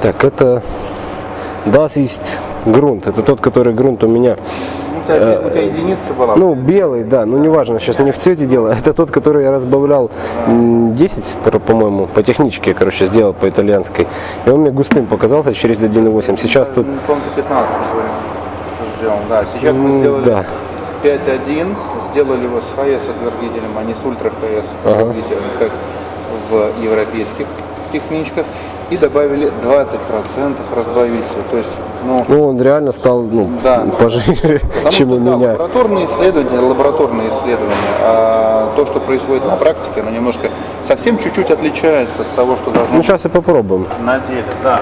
Так, это Das ist грунт. Это тот, который грунт у меня. У тебя, у тебя единица была? Ну, белый, да, ну неважно, сейчас не в цвете дело. Это тот, который я разбавлял м, 10, по- по-моему, по техничке, короче, сделал по итальянской. И он мне густым показался через 1,8. Сейчас тут, Ну, ты 15 говорил, что сделал. Да, сейчас мы сделали да, 5.1, сделали его с ХС отвергителем, а не с ультра ХС Ага. отвергителем, как в европейских техничках. И добавили 20% разбавителя. То есть, ну, ну он реально стал, ну, Да. пожиже, Потому чем что, у да, меня. лабораторные исследования, лабораторные исследования, а то, что происходит на практике, оно немножко совсем чуть-чуть отличается от того, что должно Ну, сейчас и попробуем. на деле. Да.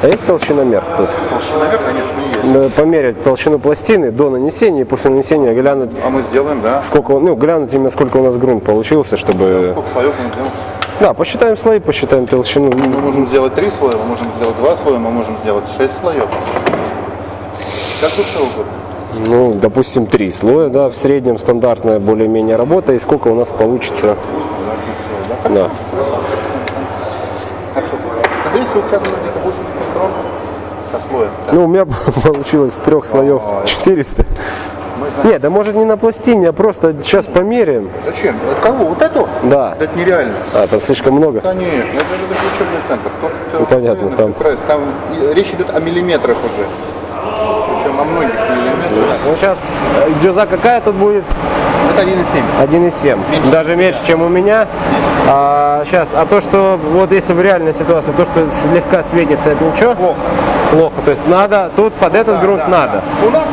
А есть толщиномер тут? Толщиновер, конечно, есть. Э, Померить толщину пластины до нанесения и после нанесения глянуть, А мы сделаем, да. сколько, он- ну, глянуть именно сколько у нас грунт получился, чтобы... Сколько слоев сделаем? Да, посчитаем слои, посчитаем толщину. Мы можем сделать три слоя, мы можем сделать два слоя, мы можем сделать шесть слоев. Как душе угодно. Ну, допустим, три слоя, да, в среднем стандартная более-менее работа, и сколько у нас получится. Да. Хорошо. Если указано где-то 80 микрон со слоем, Ну, у меня получилось трех слоев 400. Мы знаем. Нет, да может не на пластине, а просто сейчас померяем. Зачем? От кого? Вот эту? Да. Это нереально. А, там слишком много. Конечно, это же такой учебный центр. Тут, Ну, понятно, э, там. там речь идет о миллиметрах уже. Причем о многих миллиметрах. Ну, сейчас дюза какая тут будет? Это 1,7. 1,7. Меньше. Даже меньше, чем у меня. А, сейчас, а то, что вот если в реальной ситуации, то, что слегка светится, это ничего? Плохо. Плохо. То есть надо, тут под этот Да, грунт да, надо. да. У нас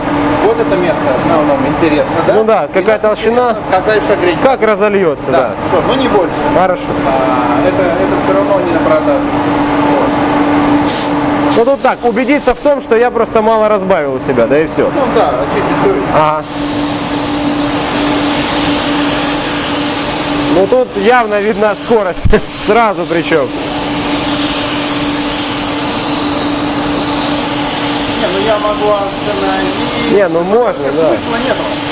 вот это место в основном интересно, да? Ну да, какая толщина? Какая шагрень. Как разольется, Да, да. все, но не больше. Хорошо. А, это, это все равно не на продажу. Ну тут так, убедиться в том, что я просто мало разбавил у себя, да и все. Ну да, очистить все. Ага. Ну тут явно видна скорость, сразу причем. Не, ну я могу остановить. Не, ну можно, да. Смысла нету.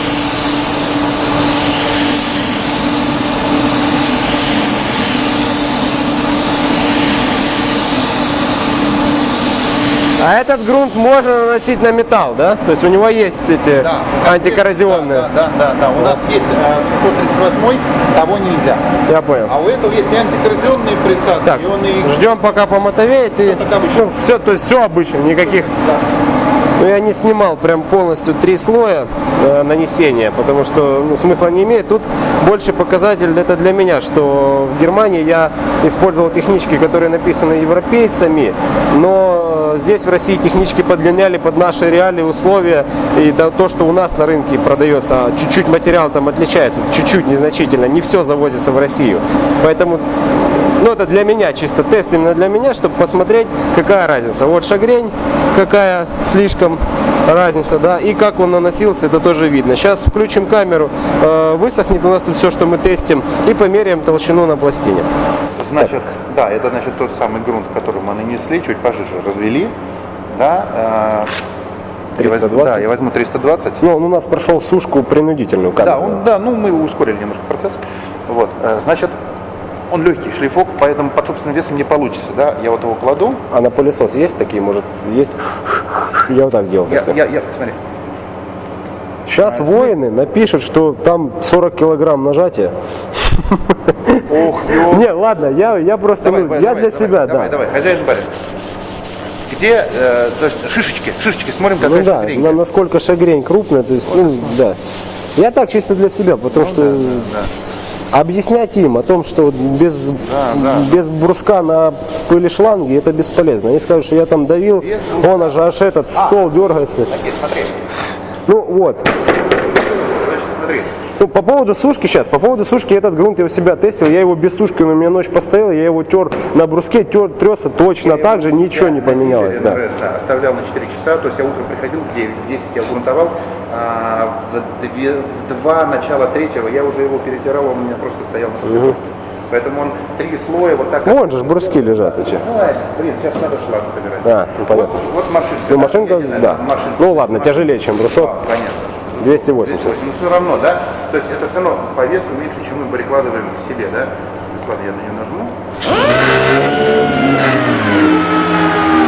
А этот грунт можно наносить на металл, да? То есть у него есть эти Да. антикоррозионные. Да, да, да, да. У нас есть э, 638, того нельзя. Я понял. А у этого есть и антикоррозионные присадки, Так, и он и... ждем пока помотовеет и ну, все, то есть все обычно, никаких. Да. Ну я не снимал прям полностью три слоя э, нанесения, потому что ну, смысла не имеет. Тут больше показатель это для меня, что в Германии я использовал технички, которые написаны европейцами, но здесь в России технички подлиняли под наши реалии условия и то, то, что у нас на рынке продается, а чуть-чуть материал там отличается, чуть-чуть незначительно, не все завозится в Россию. Поэтому ну, это для меня, чисто тест именно для меня, чтобы посмотреть, какая разница. Вот шагрень, какая слишком разница, да, и как он наносился, это тоже видно. Сейчас включим камеру, э, высохнет у нас тут все, что мы тестим, и померяем толщину на пластине. Значит, да, это значит тот самый грунт, который мы нанесли, чуть пожиже развели. Да, э, я возьму- 320? да, я возьму 320. Ну, он у нас прошел сушку принудительную. Да, камеру. он, да, ну мы ускорили немножко процесс. Вот, э, значит, он легкий шлифок, поэтому под собственным весом не получится, да. Я вот его кладу. А на пылесос есть такие, может, есть? Я вот так делал. Я, я, я, смотри. Сейчас воины напишут, что там 40 килограмм нажатия. Ох. Не, ладно, я, я просто, Давай, ну, давай, я давай, для давай, себя, давай, да. Давай, хозяин барин. Где, э, то есть шишечки, шишечки, смотрим, какая Ну да, шагрень. на- насколько шагрень крупная, то есть, ну, да. Я так чисто для себя, потому Ну что объяснять им о том, что вот без, да. без бруска на пыли шланги это бесполезно. Они скажут, что я там давил, он аж, аж этот стол дергается. Окей, смотри. Ну вот. Значит, смотри. Ну, по поводу сушки сейчас, по поводу сушки этот грунт я у себя тестил, я его без сушки, он у меня ночь постоял, я его тер на бруске, тер, трется точно так же, ничего не Я поменялось. Да. Оставлял на 4 часа, то есть я утром приходил в 9, в 10 я грунтовал, а в, две, в 2, начало третьего я уже его перетирал, он у меня просто стоял на подготовке. Поэтому он три слоя вот так. Вон же бруски лежат эти. Давай, блин, сейчас надо шланг собирать. А, ну, понятно. Вот, вот машинка. Ну, машинка, да. машинка. Ну ладно, тяжелее, чем брусок. А, Понятно. 280. 280, но все равно, да? То есть это все равно по весу меньше, чем мы прикладываем к себе, да? Ладно, я на нее нажму.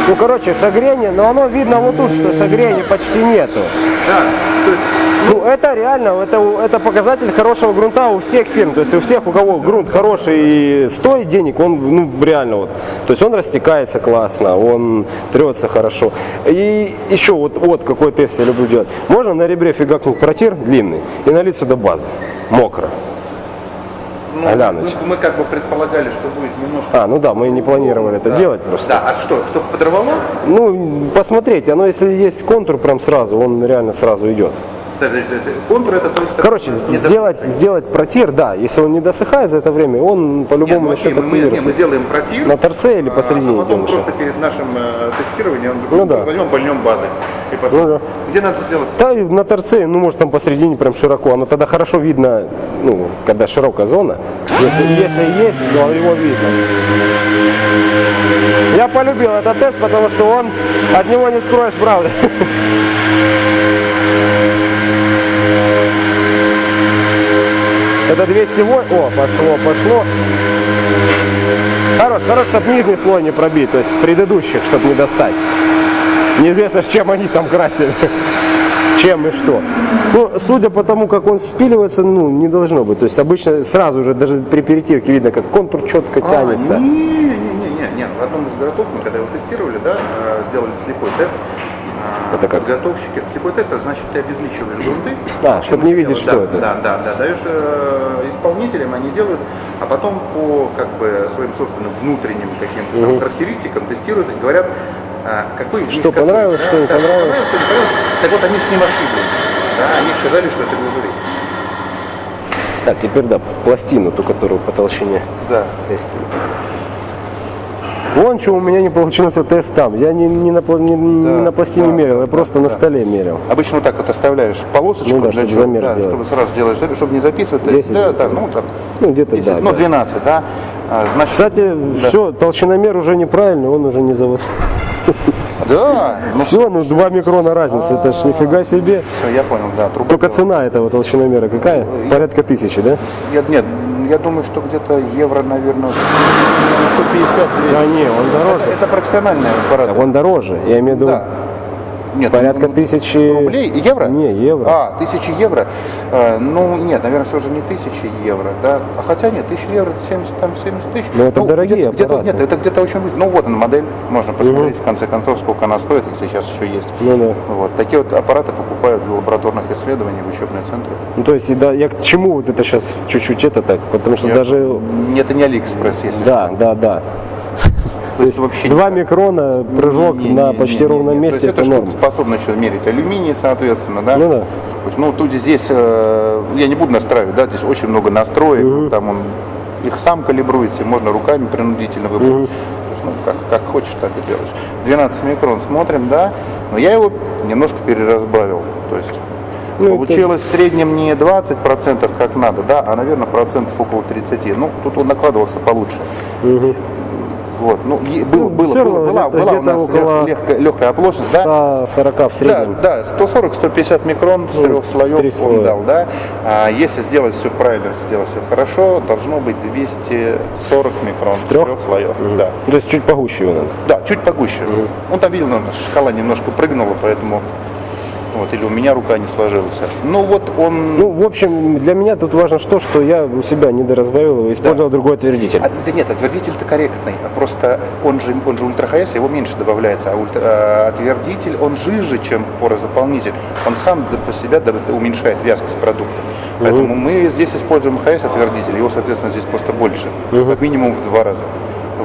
Ну, короче, шагрения, но оно видно вот тут, что шагрения почти нету. Да, есть Ну, это реально, это, это показатель хорошего грунта у всех фирм. То есть у всех, у кого грунт хороший и стоит денег, он ну, реально вот. То есть он растекается классно, он трется хорошо. И еще вот, вот какой тест я люблю делать. Можно на ребре фигакнуть протир длинный и налить сюда базы. Мокро. Ну, мы, мы как бы предполагали, что будет немножко... А, ну да, мы не планировали это Да. делать просто. Да, а что, кто подорвало? Ну, посмотрите, оно если есть контур прям сразу, он реально сразу идет. Контур это то есть... Короче, сделать, сделать протир, да, если он не досыхает за это время, он по-любому ну, начнет мы, не, мы сделаем протир. На торце или а, посередине а потом идем еще? просто перед нашим э, тестированием Ну да. возьмем больнем базы. И. Ну да. Где надо сделать? Да, на торце, ну, может, там посередине прям широко. Оно тогда хорошо видно, ну, когда широкая зона. Если, если есть, то его видно. Я полюбил этот тест, потому что он, от него не скроешь правды. Это 208. О, пошло, пошло. Хорош, хорош, чтобы нижний слой не пробить, то есть предыдущих, чтобы не достать. Неизвестно, с чем они там красили. Чем и что. Ну, судя по тому, как он спиливается, ну, не должно быть. То есть обычно сразу же, даже при перетирке видно, как контур четко тянется. А, не, не, не, не, не. В одном из городов мы когда его тестировали, да, э, сделали слепой тест. Это как? Подготовщики. Слепой тест, значит, ты обезличиваешь грунты. Да, чтоб не видеть, да, что это. Да, да, да. Даешь э, исполнителям, они делают, а потом по как бы своим собственным внутренним каким-то характеристикам тестируют и говорят, какой из них Что какой, понравилось, да, что не да, понравилось. что не понравилось. Так вот, они с ним ошиблись. Да, они сказали, что это глазурь. Так, теперь да, пластину, ту, которую по толщине Да. тестили. Вон что у меня не получился тест там. Я не, не, на, не, не Да, на пластине да, мерил, да, я просто да, на да. столе мерил. Обычно вот так вот оставляешь полосочку Ну да, чтобы чего? замер да, чтобы сразу делаешь, чтобы не записывать. То есть, 10 да, да, ну там. Ну, где-то 10, да, ну, да. 12, да. А, значит, Кстати, все, толщиномер уже неправильный, он уже не завод. Да. Ну, Все, ну 2 микрона разница, это ж нифига себе. все, я понял, да. Только цена этого толщиномера какая? Порядка тысячи, да? Я, нет, я думаю, что где-то евро, наверное, 150 А не, он дороже. Это, это профессиональный аппарат. Он дороже, я имею в виду Да. Нет, порядка ну, тысячи... Рублей? Евро? Не, евро. А, тысячи евро. Э, ну, нет, наверное, все же не тысячи евро, да. А хотя нет, тысяча евро, это 70, там 70 тысяч. Ну, это дорогие где-то, аппараты. Нет, это где-то очень быстро. Ну, вот она модель, можно посмотреть, в конце концов, сколько она стоит, если сейчас еще есть. Ну да. Вот. Такие вот аппараты покупают для лабораторных исследований в учебные центры. Ну то есть, да, я к чему вот это сейчас чуть-чуть это так, потому что Я- даже... Это не Алиэкспресс, если Да, да, да. То есть вообще 2 никак. микрона, прыжок Не, не, на не, почти не, не, ровном месте, То есть это норм. способна еще мерить алюминий, соответственно, да? Ну да. Ну, тут здесь, э, я не буду настраивать, да, здесь очень много настроек, там он их сам калибруется, можно руками принудительно выбрать. Есть, ну, как, как хочешь, так и делаешь. 12 микрон смотрим, да, но я его немножко переразбавил, то есть Ну, получилось в среднем не 20% как надо, да, а, наверное, процентов около 30. Ну, тут он накладывался получше. Вот, ну, было, Ну, было, было, была, где-то- была у нас около легкая, легкая оплошность, да? 140 в Да, среднем. да, 140-150 микрон с Ну, трех слоев он слоя. дал, да. А если сделать все правильно, сделать все хорошо, должно быть 240 микрон С трех? слоев. Да. То есть чуть погуще его надо. да, чуть погуще. Он там видел, наверное, шкала немножко прыгнула, поэтому вот, или у меня рука не сложилась. Ну вот он... Ну, в общем, для меня тут важно что, что я у себя недоразбавил его, использовал другой отвердитель. А, да нет, отвердитель-то корректный, а просто он же, он же ультра ХС, его меньше добавляется, а ультра- а отвердитель, он жиже, чем порозаполнитель, он сам по себе уменьшает вязкость продукта. Поэтому мы здесь используем ХС отвердитель, его, соответственно, здесь просто больше, как минимум в два раза.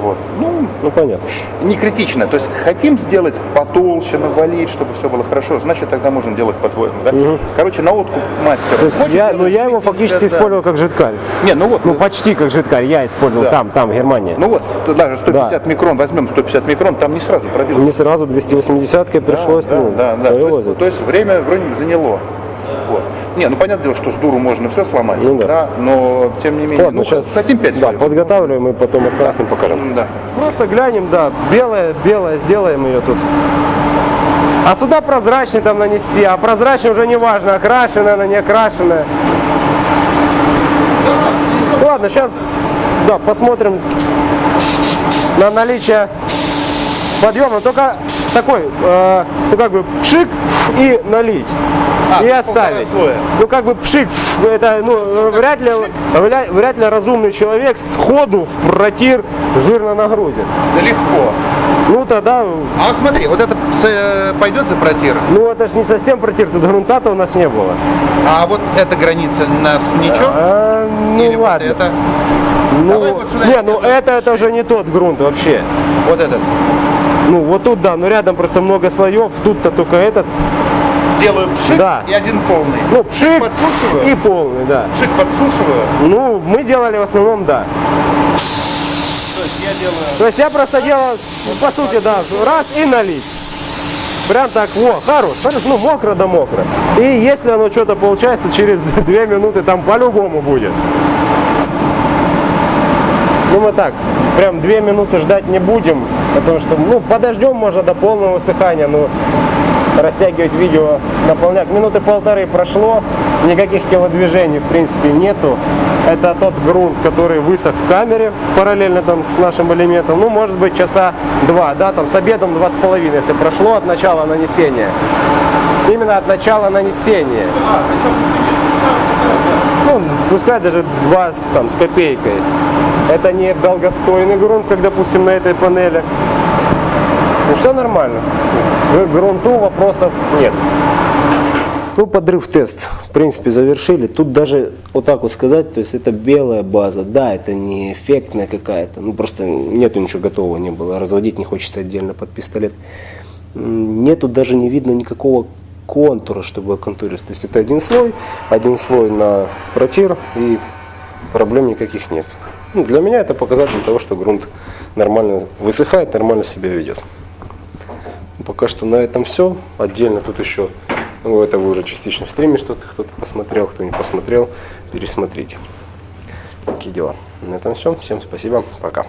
Вот. Ну, Ну, понятно. не критично. То есть хотим сделать потолще, навалить, чтобы все было хорошо, значит тогда можем делать по-твоему. Да? Короче, на откуп мастера. То есть я, делать ну, я его фактически да, да. использовал как жидкарь. Не, ну вот, Ну, почти как жидкарь я использовал Да. там, там, в Германии. ну вот, даже 150 микрон, возьмем 150 микрон, там не сразу пробилось. Не сразу 280-кой пришлось, да, ну, да, да. То есть, то есть время вроде заняло. Не, ну понятное дело, что с дуру можно все сломать, Ну да. но тем не менее, Ладно, ну, сейчас хотим 5 да, подготавливаем и потом открасим, покажем. Да. Просто глянем, да, белое, белое, сделаем ее тут. А сюда прозрачный там нанести, а прозрачный уже не важно, окрашенная она, не окрашенная. Ладно, сейчас, да, посмотрим на наличие подъем, но только такой, э, ну как бы пшик и налить. А, и есть оставить. Ну как бы пшик, это ну, вряд, ли, вряд, вряд ли разумный человек сходу в протир жирно нагрузит. Да легко. Ну тогда, А вот смотри, вот это э, пойдет за протир, ну это же не совсем протир, тут грунта-то у нас не было. а вот эта граница нас ничего? А, ну Или вот ладно. это? Ну, Давай вот сюда не, ну это, это уже не тот грунт вообще. Вот этот. Ну вот тут да, но рядом просто много слоев, тут-то только этот. Делаю пшик Да. и один полный. Ну, пшик Подсушиваю? и полный, да. Пшик подсушиваю. Ну, мы делали в основном, да. То есть я делаю... То есть я просто делал, по сути, да, раз и налить. Прям так, во, хорош, хорош, ну мокро да мокро. И если оно что-то получается, через две минуты там по-любому будет. Ну мы так, прям две минуты ждать не будем, потому что, ну, подождем можно до полного высыхания, но растягивать видео, наполнять. Минуты полторы прошло, никаких телодвижений в принципе нету. Это тот грунт, который высох в камере параллельно там с нашим элементом. Ну, может быть, часа два, да, там с обедом два с половиной, если прошло от начала нанесения. Именно от начала нанесения. Ну, пускай даже два с, там, с копейкой. Это не долгостойный грунт, как, допустим, на этой панели. Ну, все нормально. К грунту вопросов нет. Ну, подрыв тест, в принципе, завершили. Тут даже вот так вот сказать, то есть это белая база. Да, это не эффектная какая-то. Ну, просто нету ничего готового не было. Разводить не хочется отдельно под пистолет. Нету даже не видно никакого контура, чтобы оконтурить. То есть это один слой, один слой на протир и проблем никаких нет. Ну, для меня это показатель того, что грунт нормально высыхает, нормально себя ведет. Пока что на этом все. Отдельно тут еще, ну это вы уже частично в стриме что-то кто-то посмотрел, кто не посмотрел, пересмотрите. Такие дела. На этом все. Всем спасибо. Пока.